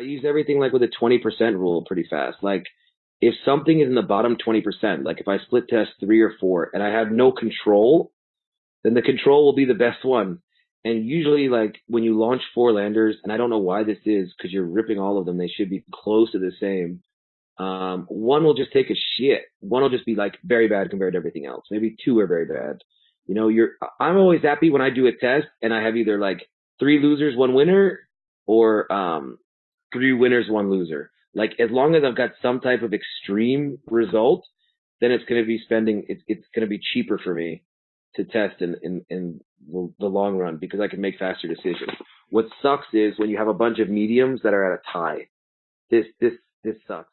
I use everything like with a 20% rule pretty fast. Like if something is in the bottom 20%, like if I split test three or four and I have no control, then the control will be the best one. And usually like when you launch four landers, and I don't know why this is because you're ripping all of them, they should be close to the same. Um, one will just take a shit. One will just be like very bad compared to everything else. Maybe two are very bad. You know, you're, I'm always happy when I do a test and I have either like three losers, one winner or, um, three winners, one loser. Like as long as I've got some type of extreme result, then it's going to be spending, it's, it's going to be cheaper for me to test in, in, in the long run because I can make faster decisions. What sucks is when you have a bunch of mediums that are at a tie. This, this, this sucks.